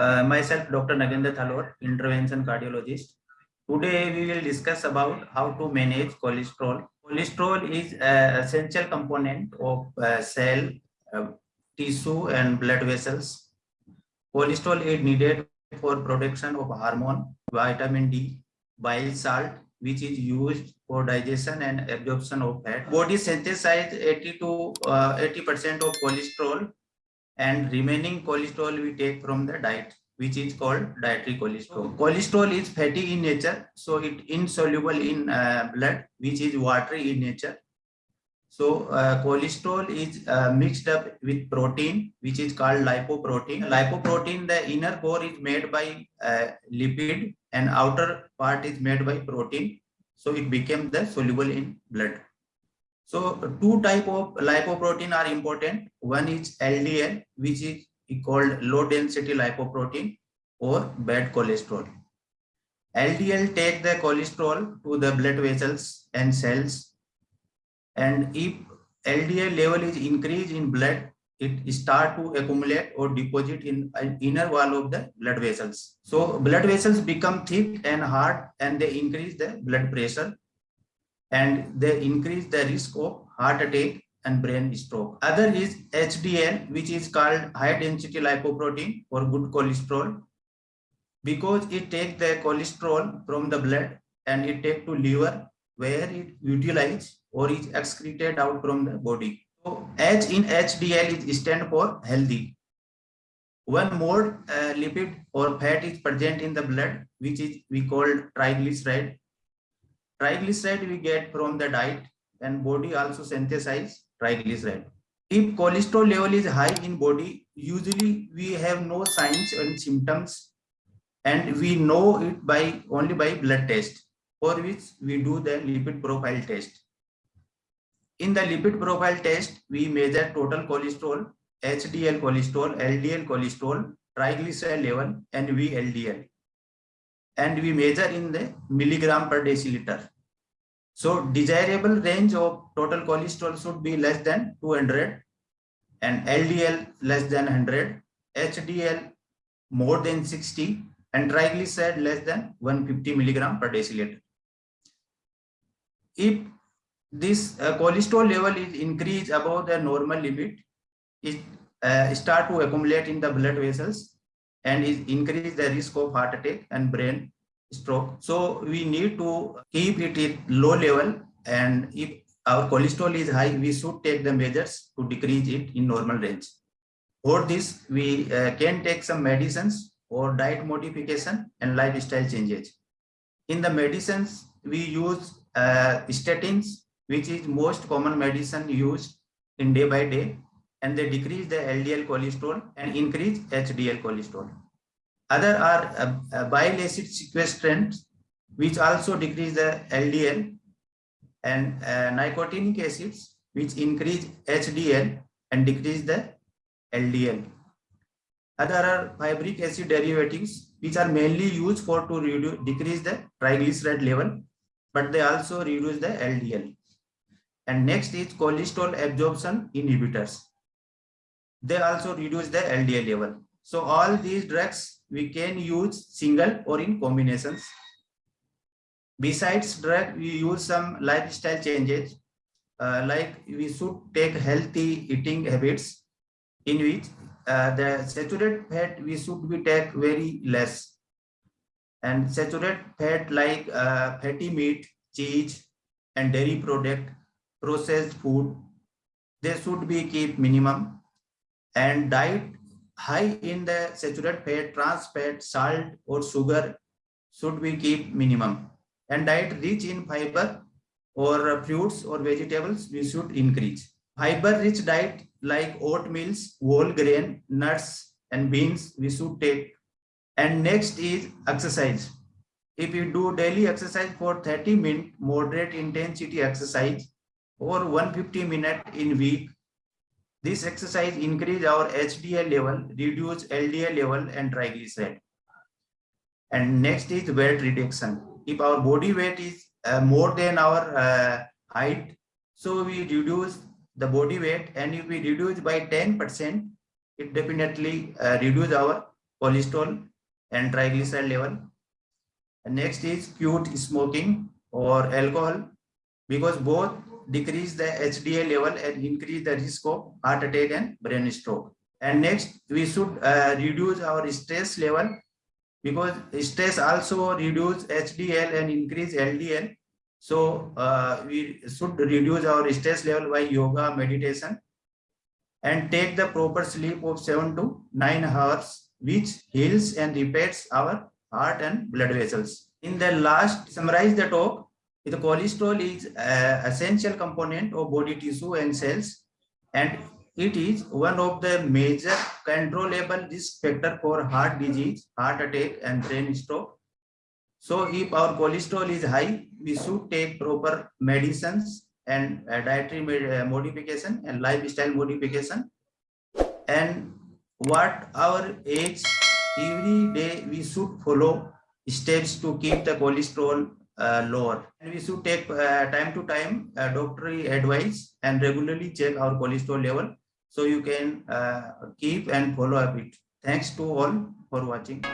Uh, myself, Dr. Nagendra Thalwar, intervention cardiologist. Today we will discuss about how to manage cholesterol. Cholesterol is an essential component of uh, cell, uh, tissue and blood vessels. Cholesterol is needed for production of hormone, vitamin D, bile salt, which is used for digestion and absorption of fat. Body synthesizes 80 to 80% uh, of cholesterol and remaining cholesterol we take from the diet which is called dietary cholesterol. Cholesterol is fatty in nature, so it insoluble in uh, blood, which is watery in nature. So uh, cholesterol is uh, mixed up with protein, which is called lipoprotein. Lipoprotein, the inner core is made by uh, lipid and outer part is made by protein. So it became the soluble in blood. So two type of lipoprotein are important. One is LDL, which is called low density lipoprotein or bad cholesterol. LDL take the cholesterol to the blood vessels and cells. And if LDL level is increased in blood, it start to accumulate or deposit in uh, inner wall of the blood vessels. So blood vessels become thick and hard and they increase the blood pressure and they increase the risk of heart attack and brain stroke. Other is HDL, which is called high density lipoprotein or good cholesterol, because it takes the cholesterol from the blood and it take to liver where it utilized or is excreted out from the body. So H in HDL is stand for healthy. One more uh, lipid or fat is present in the blood, which is we call triglyceride Triglyceride we get from the diet and body also synthesize triglyceride. If cholesterol level is high in body, usually we have no signs and symptoms and we know it by only by blood test for which we do the lipid profile test. In the lipid profile test, we measure total cholesterol, HDL cholesterol, LDL cholesterol, triglyceride level and VLDL and we measure in the milligram per deciliter. So desirable range of total cholesterol should be less than 200 and LDL less than 100, HDL more than 60 and triglyceride less than 150 milligram per deciliter. If this uh, cholesterol level is increased above the normal limit, it uh, start to accumulate in the blood vessels and is increase the risk of heart attack and brain stroke. So we need to keep it at low level and if our cholesterol is high, we should take the measures to decrease it in normal range. For this, we uh, can take some medicines or diet modification and lifestyle changes. In the medicines, we use uh, statins, which is most common medicine used in day by day, and they decrease the LDL cholesterol and increase HDL cholesterol. Other are uh, uh, bile acid sequestrants, which also decrease the LDL and uh, nicotinic acids, which increase HDL and decrease the LDL. Other are fibric acid derivatives, which are mainly used for to reduce, decrease the triglyceride level, but they also reduce the LDL. And next is cholesterol absorption inhibitors. They also reduce the LDL level. So all these drugs we can use single or in combinations. Besides drug, we use some lifestyle changes, uh, like we should take healthy eating habits in which uh, the saturated fat we should be take very less. And saturated fat like uh, fatty meat, cheese, and dairy product, processed food, they should be keep minimum. And diet high in the saturated fat, trans fat, salt or sugar should be keep minimum. And diet rich in fiber or fruits or vegetables, we should increase. Fiber rich diet like oatmeals, whole grain, nuts and beans, we should take. And next is exercise. If you do daily exercise for 30 minutes, moderate intensity exercise or 150 minute in week, this exercise increase our HDL level, reduce LDL level and triglyceride. And next is weight reduction. If our body weight is uh, more than our uh, height, so we reduce the body weight and if we reduce by 10%, it definitely uh, reduce our cholesterol and triglyceride level. And next is quit smoking or alcohol because both decrease the HDL level and increase the risk of heart attack and brain stroke. And next, we should uh, reduce our stress level because stress also reduce HDL and increase LDL. So uh, we should reduce our stress level by yoga, meditation, and take the proper sleep of seven to nine hours, which heals and repairs our heart and blood vessels. In the last, summarize the talk. The cholesterol is an essential component of body tissue and cells, and it is one of the major controllable risk factor for heart disease, heart attack, and brain stroke. So if our cholesterol is high, we should take proper medicines and dietary uh, modification and lifestyle modification. And what our age, every day we should follow steps to keep the cholesterol uh, lower. And we should take uh, time to time uh, doctor advice and regularly check our cholesterol level so you can uh, keep and follow up it. Thanks to all for watching.